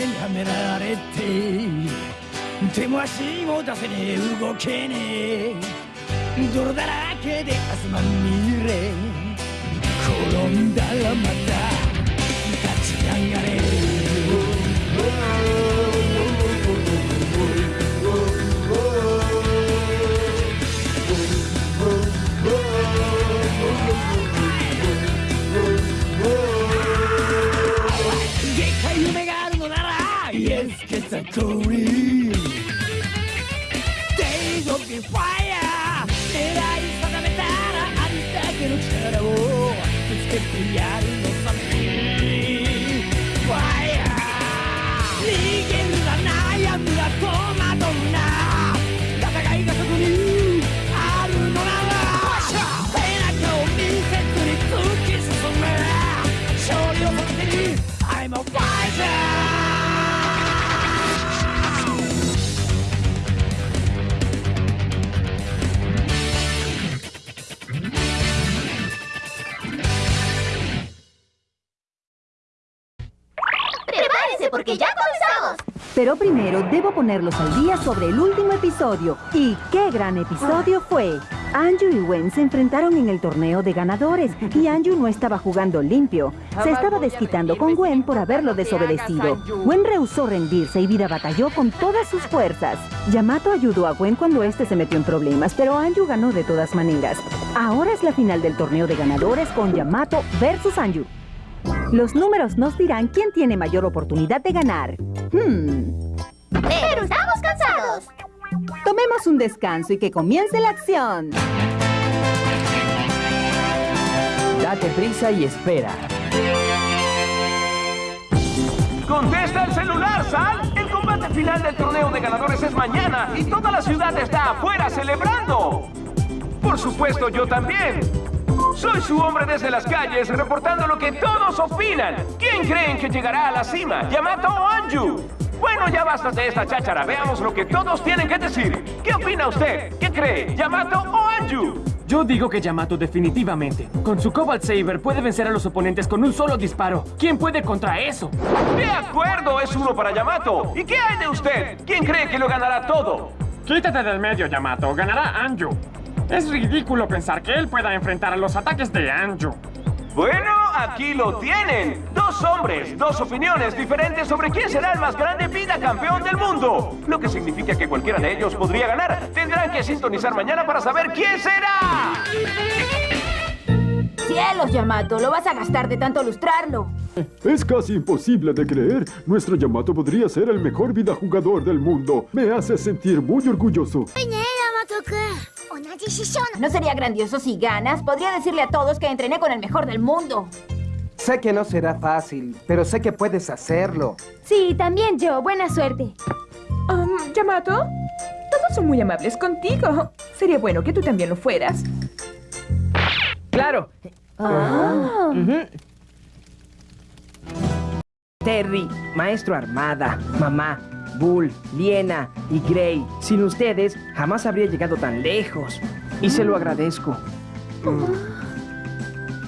がんじがらめにはめられて手も足も出せねえ動けねえ。泥だらけで明日まみれ。転んだらまた Yes, get a calling Days of the fire 狙い定めたらありだけの力をぶつけてやる Porque ya comenzamos! Pero primero debo ponerlos al día sobre el último episodio. ¿Y qué gran episodio fue? Anju y Wen se enfrentaron en el torneo de ganadores y Anju no estaba jugando limpio. Se estaba desquitando con Gwen por haberlo desobedecido. Gwen rehusó rendirse y Vida batalló con todas sus fuerzas. Yamato ayudó a Gwen cuando este se metió en problemas, pero Anju ganó de todas maneras. Ahora es la final del torneo de ganadores con Yamato versus Anju. Los números nos dirán quién tiene mayor oportunidad de ganar. Hmm. ¡Pero estamos cansados! Tomemos un descanso y que comience la acción. Date prisa y espera. ¡Contesta el celular, Sal! El combate final del torneo de ganadores es mañana y toda la ciudad está afuera celebrando. Por supuesto, yo también. Soy su hombre desde las calles, reportando lo que todos opinan. ¿Quién creen que llegará a la cima? ¿Yamato o Anju? Bueno, ya basta de esta cháchara. Veamos lo que todos tienen que decir. ¿Qué opina usted? ¿Qué cree? ¿Yamato o Anju? Yo digo que Yamato definitivamente. Con su Cobalt Saber puede vencer a los oponentes con un solo disparo. ¿Quién puede contra eso? De acuerdo, es uno para Yamato. ¿Y qué hay de usted? ¿Quién cree que lo ganará todo? Quítate del medio, Yamato. Ganará Anju. Es ridículo pensar que él pueda enfrentar a los ataques de Anju. Bueno, aquí lo tienen. Dos hombres, dos opiniones diferentes sobre quién será el más grande vida campeón del mundo. Lo que significa que cualquiera de ellos podría ganar. Tendrán que sintonizar mañana para saber quién será. ¡Cielos, Yamato! Lo vas a gastar de tanto lustrarlo. Es casi imposible de creer. Nuestro Yamato podría ser el mejor vida jugador del mundo. Me hace sentir muy orgulloso. ¿No sería grandioso si ganas? Podría decirle a todos que entrené con el mejor del mundo. Sé que no será fácil, pero sé que puedes hacerlo. Sí, también yo. Buena suerte. Um, Yamato, todos son muy amables contigo. Sería bueno que tú también lo fueras. ¡Claro! Ah. Terry, Maestro Armada, Mamá, Bull, Liena y Gray. Sin ustedes, jamás habría llegado tan lejos. Y se lo agradezco.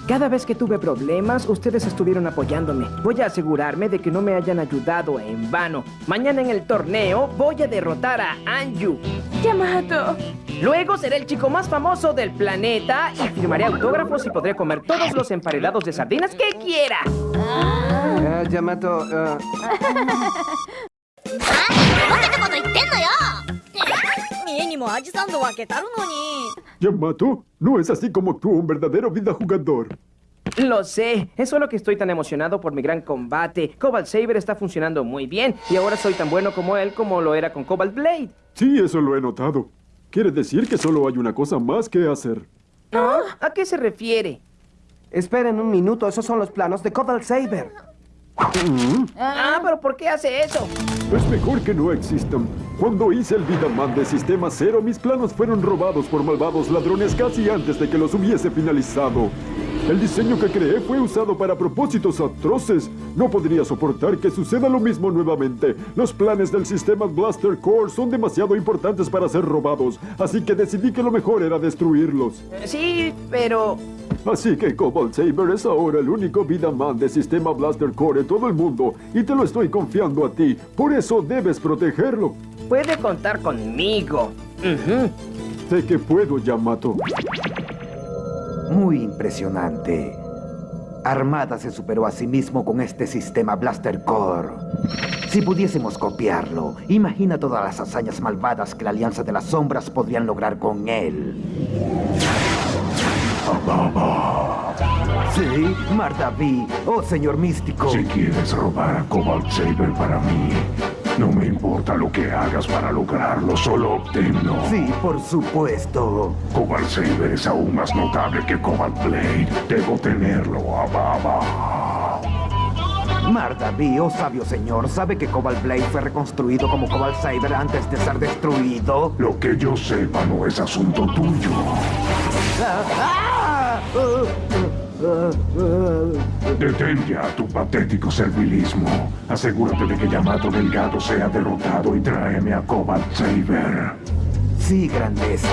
Cada vez que tuve problemas, ustedes estuvieron apoyándome. Voy a asegurarme de que no me hayan ayudado en vano. Mañana en el torneo voy a derrotar a Anju. Yamato. Luego seré el chico más famoso del planeta y firmaré autógrafos y podré comer todos los emparedados de sardinas que quiera. Ah, Yamato, ah, バカなこと言ってんのよ家にもアジサンド分けたるのに。 Yamato, no es así como actúa un verdadero vida jugador. Lo sé, es solo que estoy tan emocionado por mi gran combate. Cobalt Saber está funcionando muy bien y ahora soy tan bueno como él como lo era con Cobalt Blade. Sí, eso lo he notado. Quiere decir que solo hay una cosa más que hacer. ¿No? ¿A qué se refiere? esperen un minuto, esos son los planos de Cobalt Saber. Ah, pero ¿por qué hace eso? Es mejor que no existan. Cuando hice el Vidaman de Sistema Cero, mis planos fueron robados por malvados ladrones casi antes de que los hubiese finalizado. El diseño que creé fue usado para propósitos atroces. No podría soportar que suceda lo mismo nuevamente. Los planes del sistema Blaster Core son demasiado importantes para ser robados, así que decidí que lo mejor era destruirlos. Sí, pero... Así que Cobalt Saber es ahora el único Vidaman de sistema Blaster Core en todo el mundo y te lo estoy confiando a ti. Por eso debes protegerlo. Puede contar conmigo. Sé que puedo, Yamato. Muy impresionante. Armada se superó a sí mismo con este sistema Blaster Core. Si pudiésemos copiarlo, imagina todas las hazañas malvadas que la Alianza de las Sombras podrían lograr con él. Sí, Mardaví, oh señor místico. Si quieres robar a Cobalt Saber para mí, no me importa lo que hagas para lograrlo, solo obténlo. Sí, por supuesto. Cobalt Saber es aún más notable que Cobalt Blade. Debo tenerlo, Ababa. Mardaví, oh sabio señor, ¿sabe que Cobalt Blade fue reconstruido como Cobalt Saber antes de ser destruido? Lo que yo sepa no es asunto tuyo. Detén ya tu patético servilismo. Asegúrate de que Yamato Delgado sea derrotado y tráeme a Cobalt Saber. Sí, grandeza.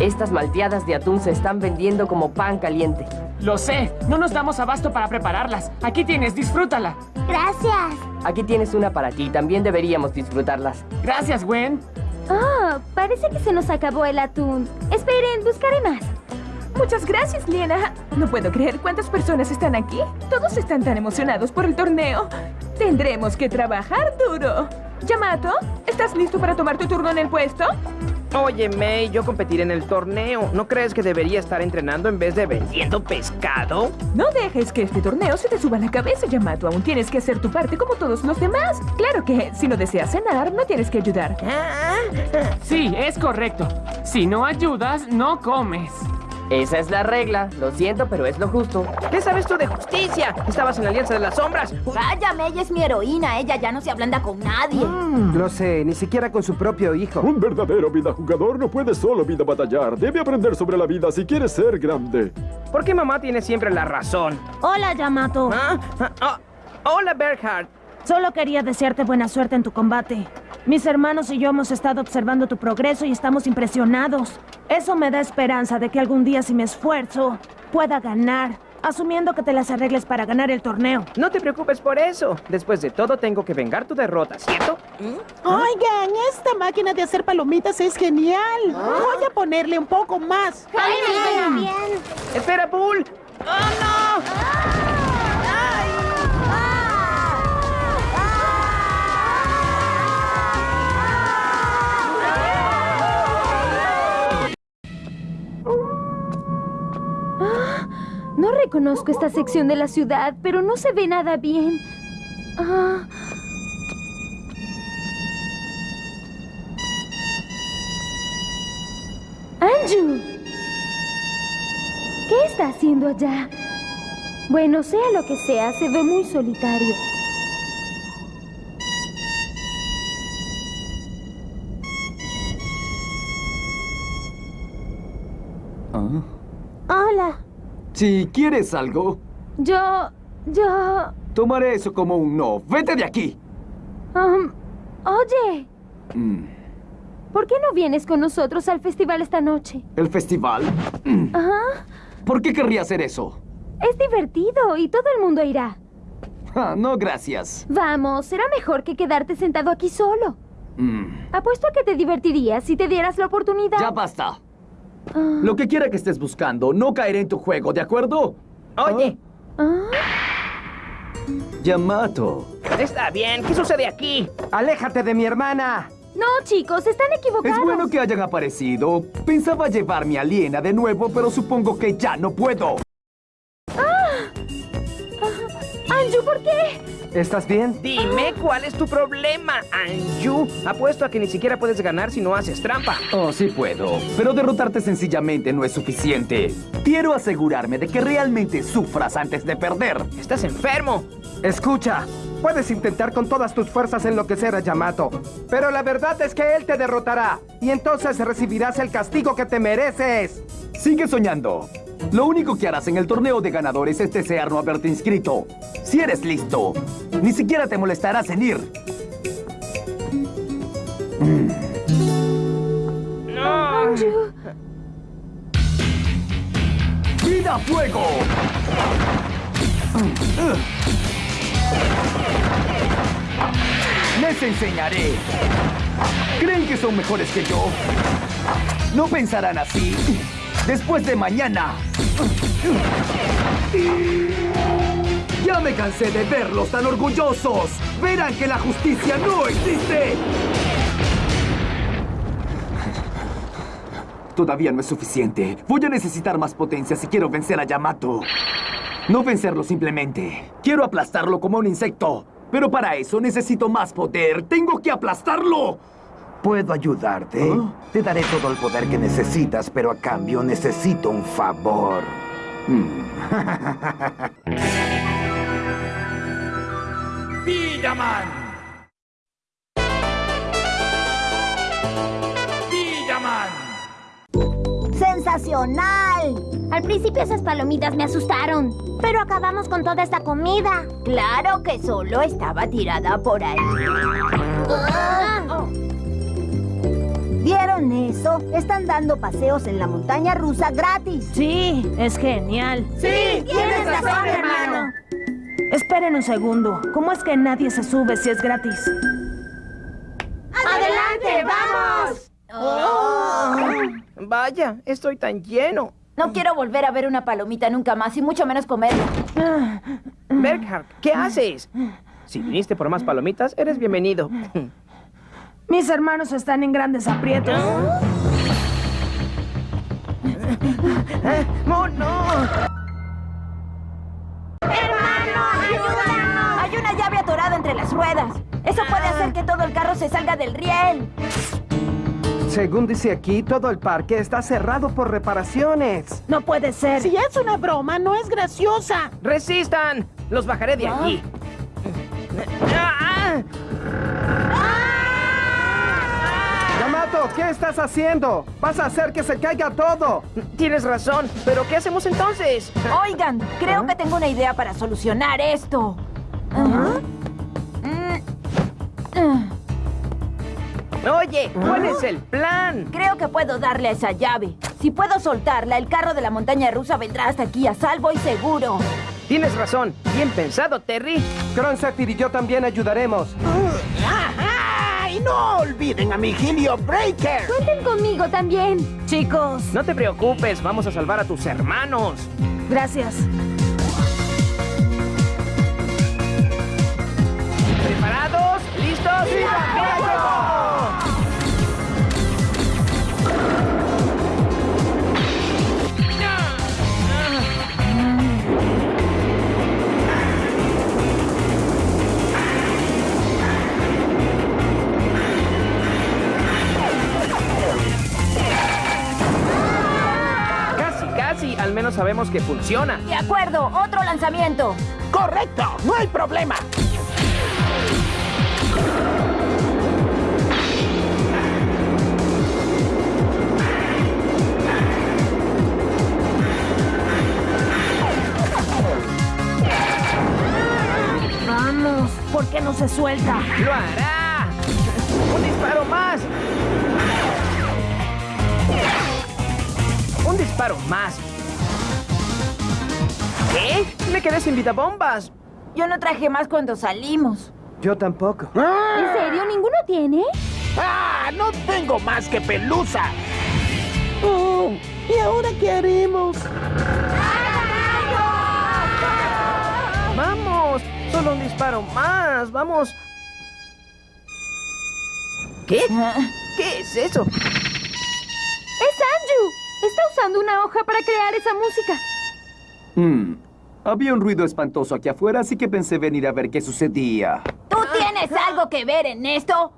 Estas malteadas de atún se están vendiendo como pan caliente. Lo sé, no nos damos abasto para prepararlas. Aquí tienes, disfrútala. Gracias. Aquí tienes una para ti, también deberíamos disfrutarlas. Gracias, Gwen. Oh, parece que se nos acabó el atún. Esperen, buscaré más. Muchas gracias, Liena. No puedo creer cuántas personas están aquí. Todos están tan emocionados por el torneo. Tendremos que trabajar duro. Yamato, ¿estás listo para tomar tu turno en el puesto? Oye, May, yo competiré en el torneo. ¿No crees que debería estar entrenando en vez de vendiendo pescado? No dejes que este torneo se te suba a la cabeza, Yamato. Aún tienes que hacer tu parte como todos los demás. Claro que si no deseas cenar, no tienes que ayudar. Sí, es correcto. Si no ayudas, no comes. Esa es la regla. Lo siento, pero es lo justo. ¿Qué sabes tú de justicia? Estabas en la Alianza de las Sombras. Cállame, ella es mi heroína. Ella ya no se ablanda con nadie. Lo sé, ni siquiera con su propio hijo. Un verdadero vida jugador no puede solo vida batallar. Debe aprender sobre la vida si quiere ser grande. ¿Por qué mamá tiene siempre la razón? Hola, Yamato. ¿Ah? Ah, ah. Hola, Berhard. Solo quería desearte buena suerte en tu combate. Mis hermanos y yo hemos estado observando tu progreso y estamos impresionados. Eso me da esperanza de que algún día si me esfuerzo, pueda ganar. Asumiendo que te las arregles para ganar el torneo. No te preocupes por eso. Después de todo, tengo que vengar tu derrota, ¿cierto? Oigan, esta máquina de hacer palomitas es genial. Voy a ponerle un poco más. ¡Espera, Bull! ¡Oh, no! No reconozco esta sección de la ciudad, pero no se ve nada bien. Ah. ¡Anju! ¿Qué está haciendo allá? Bueno, sea lo que sea, se ve muy solitario. Si quieres algo, Yo... yo... tomaré eso como un no. ¡Vete de aquí! um, oye, Mm, ¿por qué no vienes con nosotros al festival esta noche? ¿El festival? Mm, Ajá. ¿Por qué querría hacer eso? Es divertido y todo el mundo irá. Ah, no, gracias. Vamos, será mejor que quedarte sentado aquí solo. Mm, Apuesto a que te divertirías si te dieras la oportunidad. ya basta. Ah. Lo que quiera que estés buscando, no caeré en tu juego, ¿de acuerdo? Oye, Ah. Yamato. está bien. ¿Qué sucede aquí? ¡Aléjate de mi hermana! No, chicos, están equivocados. Es bueno que hayan aparecido. Pensaba llevarme a Liena de nuevo, pero supongo que ya no puedo. Anju, ¿por qué? ¿Estás bien? Dime cuál es tu problema, Anju. Apuesto a que ni siquiera puedes ganar si no haces trampa. Oh, sí puedo. Pero derrotarte sencillamente no es suficiente. Quiero asegurarme de que realmente sufras antes de perder. Estás enfermo. Escucha, puedes intentar con todas tus fuerzas enloquecer a Yamato, pero la verdad es que él te derrotará y entonces recibirás el castigo que te mereces. Sigue soñando. Lo único que harás en el torneo de ganadores es desear no haberte inscrito. Si eres listo, ni siquiera te molestarás en ir. No. ¡Tira fuego! Les enseñaré. ¿Creen que son mejores que yo? No pensarán así. Después de mañana. Ya me cansé de verlos tan orgullosos. Verán que la justicia no existe. Todavía no es suficiente. Voy a necesitar más potencia si quiero vencer a Yamato. No vencerlo simplemente. Quiero aplastarlo como un insecto. Pero para eso necesito más poder. ¡Tengo que aplastarlo! Puedo ayudarte. Te daré todo el poder que necesitas, pero a cambio necesito un favor. ¡Villaman! ¡Villaman! ¡Sensacional! Al principio esas palomitas me asustaron, pero acabamos con toda esta comida. Claro que solo estaba tirada por ahí. Ah. ¿Vieron eso? Están dando paseos en la montaña rusa gratis. Sí, es genial. Sí, tienes razón, hermano. Esperen un segundo. ¿Cómo es que nadie se sube si es gratis? ¡Adelante, vamos! Oh. Vaya, estoy tan lleno. No quiero volver a ver una palomita nunca más y mucho menos comerla. Berghard, ¿qué haces? Si viniste por más palomitas, eres bienvenido. Mis hermanos están en grandes aprietos. ¡Oh, no! ¡Hermano, ayúdanos! Hay una llave atorada entre las ruedas. Eso puede hacer que todo el carro se salga del riel. Según dice aquí, todo el parque está cerrado por reparaciones. No puede ser. Si es una broma, no es graciosa. ¡Resistan! Los bajaré de aquí. ¿Qué estás haciendo? Vas a hacer que se caiga todo. Tienes razón, pero ¿qué hacemos entonces? Oigan, creo que tengo una idea para solucionar esto. Oye, ¿cuál es el plan? Creo que puedo darle a esa llave. Si puedo soltarla, el carro de la montaña rusa vendrá hasta aquí a salvo y seguro. Tienes razón. Bien pensado, Terry. Cronzephyr y yo también ayudaremos. ¡Y no olviden a mi Helio Breaker! Cuenten conmigo también. Chicos. No te preocupes, vamos a salvar a tus hermanos. Gracias. ¿Preparados? ¿Listos? ¡Sí, sabemos que funciona. De acuerdo, otro lanzamiento. ¡Correcto! ¡No hay problema! Vamos, ¿por qué no se suelta? ¡Lo hará! ¡Un disparo más! ¡Un disparo más! ¿Qué? Me quedé sin vida bombas. Yo no traje más cuando salimos. Yo tampoco. ¿En serio? ¿Ninguno tiene? ¡Ah! ¡No tengo más que pelusa! Oh, ¿Y ahora qué haremos? ¡Vamos! Solo un disparo más. ¡Vamos! ¿Qué? ¿Qué es eso? ¡Es Anju! Está usando una hoja para crear esa música. Hmm. Había un ruido espantoso aquí afuera, así que pensé venir a ver qué sucedía. ¿Tú tienes algo que ver en esto?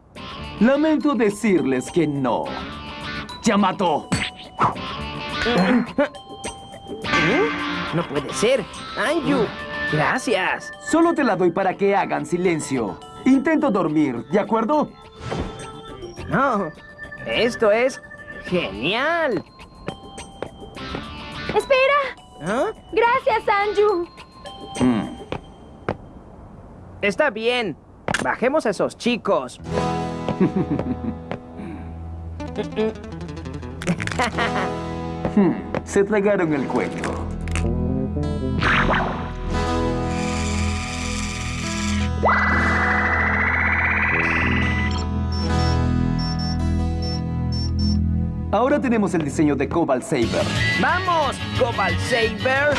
Lamento decirles que no. ¡Yamato! ¿Eh? No puede ser. Anju, gracias. Solo te la doy para que hagan silencio. Intento dormir, ¿de acuerdo? No, esto es genial. ¡Espera! ¿Ah? Gracias, Anju. Está bien. Bajemos a esos chicos. Hmm, Se tragaron el cuento. Ahora tenemos el diseño de Cobalt Saber. ¡Vamos, Cobalt Saber!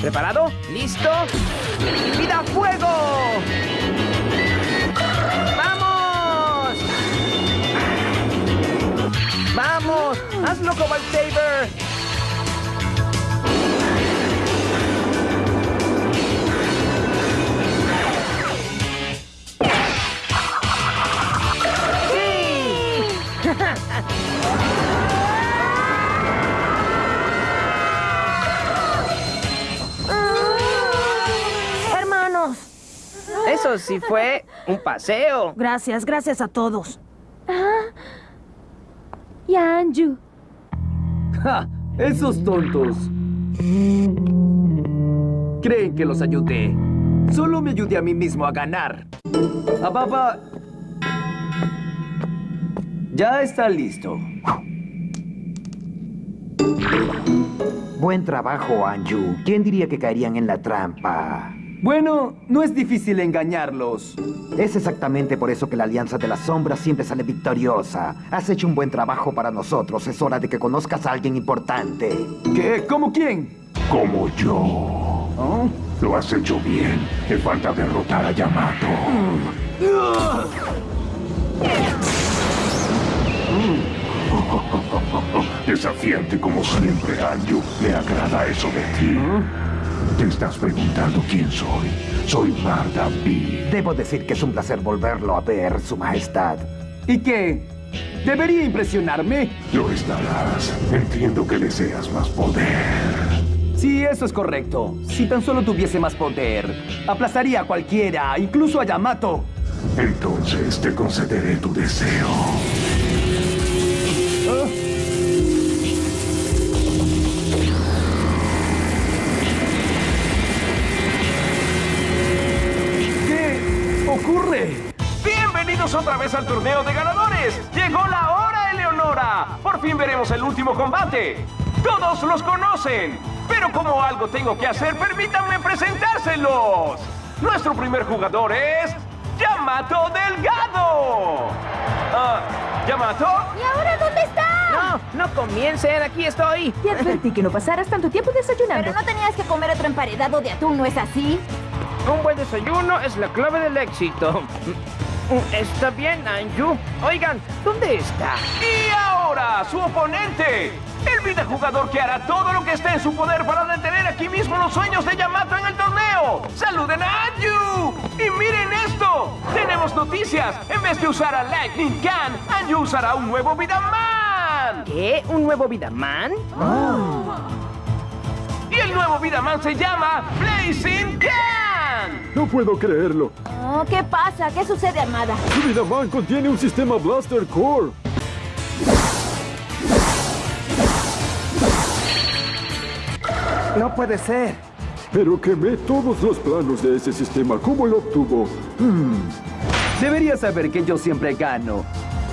¿Preparado? ¿Listo? ¡Vida fuego! ¡Vamos! ¡Vamos! ¡Hazlo, Cobalt Saber! Eso sí fue un paseo. Gracias, gracias a todos. Ah. Y a Anju. ¡Ja! Esos tontos. Creen que los ayudé. Solo me ayudé a mí mismo a ganar. Ababa... Ya está listo. Buen trabajo, Anju. ¿Quién diría que caerían en la trampa? Bueno, no es difícil engañarlos. Es exactamente por eso que la Alianza de las Sombras siempre sale victoriosa. Has hecho un buen trabajo para nosotros. Es hora de que conozcas a alguien importante. ¿Qué? ¿Cómo quién? Como yo. Lo has hecho bien. Te falta derrotar a Yamato. Desafiante como siempre, Anju. Me agrada eso de ti. Te estás preguntando quién soy. Soy Marda B. Debo decir que es un placer volverlo a ver, Su Majestad. ¿Y qué? ¿Debería impresionarme? Lo estarás. Entiendo que deseas más poder. Sí, eso es correcto. Si tan solo tuviese más poder, aplazaría a cualquiera, incluso a Yamato. Entonces te concederé tu deseo. ¿Qué Bienvenidos otra vez al torneo de ganadores. Llegó la hora, Eleonora. Por fin veremos el último combate. Todos los conocen. Pero como algo tengo que hacer, permítanme presentárselos. Nuestro primer jugador es Yamato Delgado. Ah, ¿Yamato? ¿Y ahora dónde está? No, no comiencen, aquí estoy. Te advertí que no pasaras tanto tiempo desayunando. Pero no tenías que comer otro emparedado de atún, ¿no es así? Un buen desayuno es la clave del éxito. Está bien, Anju. Oigan, ¿dónde está? Y ahora, su oponente. El videojugador que hará todo lo que esté en su poder para detener aquí mismo los sueños de Yamato en el torneo. ¡Saluden a Anju! Y miren esto. Tenemos noticias. En vez de usar a Lightning Can, Anju usará un nuevo Vidaman. ¿Qué? ¿Un nuevo Vidaman? Y el nuevo Vidaman se llama Blazing Can. No puedo creerlo. Oh, ¿Qué pasa? ¿Qué sucede, Armada? Su Vidaman contiene un sistema Blaster Core. No puede ser. Pero quemé todos los planos de ese sistema. ¿Cómo lo obtuvo? Hmm. Debería saber que yo siempre gano.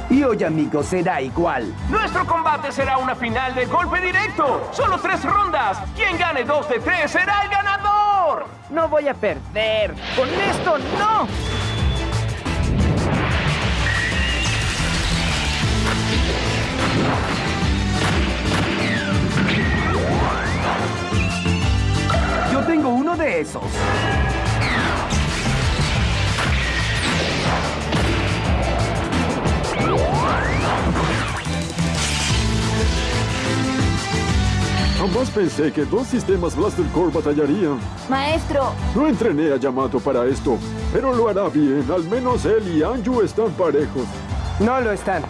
Y hoy, amigos, será igual. Nuestro combate será una final de golpe directo. Solo tres rondas. Quien gane dos de tres será el ganador. No voy a perder. Con esto no. Yo tengo uno de esos. Jamás pensé que dos sistemas Blaster Core batallarían. Maestro, No entrené a Yamato para esto, pero lo hará bien. Al menos él y Anju están parejos. No lo están.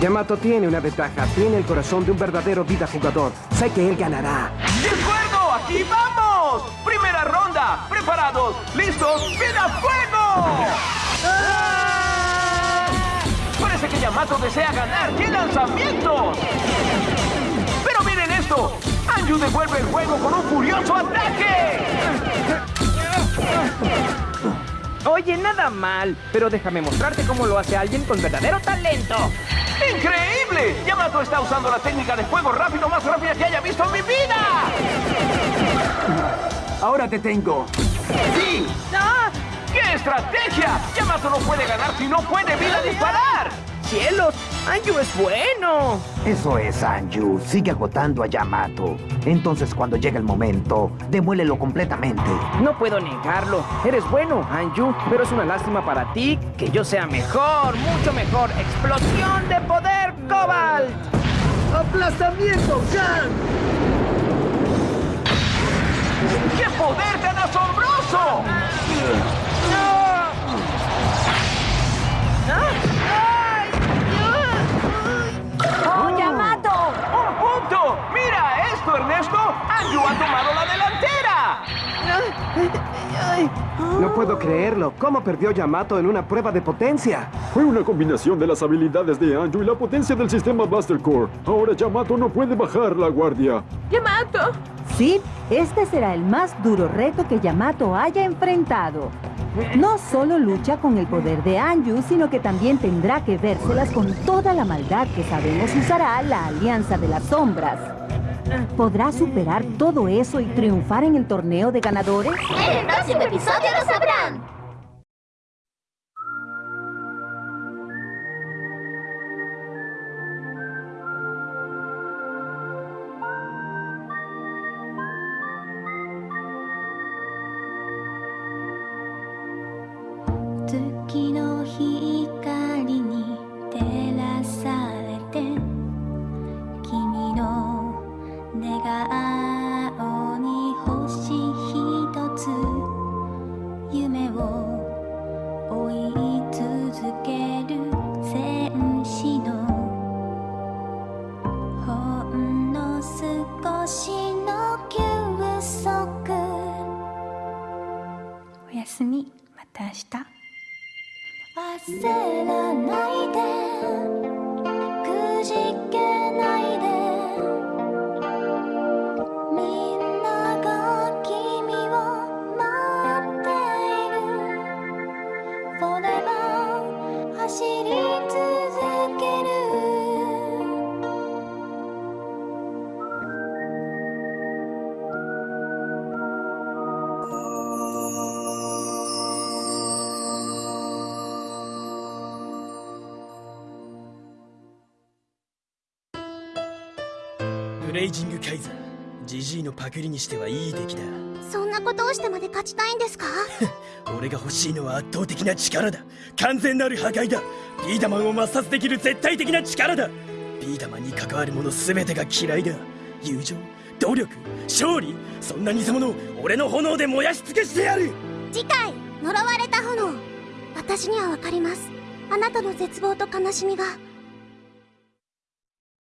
Yamato tiene una ventaja. Tiene el corazón de un verdadero vida jugador. Sé que él ganará. ¡De acuerdo! ¡Aquí vamos! Primera ronda. ¿Preparados? ¿Listos? ¡Vida fuego! Parece que Yamato desea ganar. ¡Qué lanzamientos! Esto. Anju devuelve el juego con un furioso ataque. Oye, nada mal, pero déjame mostrarte cómo lo hace alguien con verdadero talento. ¡Increíble! Yamato está usando la técnica de fuego rápido más rápida que haya visto en mi vida. Ahora te tengo. ¡Sí! ¡Ah! ¡Qué estrategia! Yamato no puede ganar si no puede vida disparar. ¡Cielos! ¡Anju es bueno! Eso es, Anju. Sigue agotando a Yamato. Entonces, cuando llegue el momento, demuélelo completamente. No puedo negarlo. Eres bueno, Anju, pero es una lástima para ti que yo sea mejor, mucho mejor. ¡Explosión de poder, Cobalt! ¡Aplastamiento, Gan! ¡Qué poder tan asombroso! ¡Oh, esto, ha tomado la delantera! No puedo creerlo. ¿Cómo perdió Yamato en una prueba de potencia? Fue una combinación de las habilidades de Anju y la potencia del sistema Blaster Core. Ahora Yamato no puede bajar la guardia. ¡Yamato! Sí, este será el más duro reto que Yamato haya enfrentado. No solo lucha con el poder de Anju, sino que también tendrá que vérselas con toda la maldad que sabemos usará la Alianza de las Sombras. ¿Podrá superar todo eso y triunfar en el torneo de ganadores? En el próximo episodio lo sabrán. 顔に星一つ夢を追い続ける戦士の。ほんの少しの休息。おやすみ。また明日。焦らないで。レイジングカイザー。ジジイのパクリにしてはいい出来だ。そんなことをしてまで勝ちたいんですか？俺が欲しいのは圧倒的な力だ。完全なる破壊だ。ビーダマンを抹殺できる絶対的な力だ。ビーダマンに関わるもの全てが嫌いだ。友情努力勝利。そんな偽物を俺の炎で燃やし尽くしてやる。次回呪われた炎。私にはわかります。あなたの絶望と悲しみが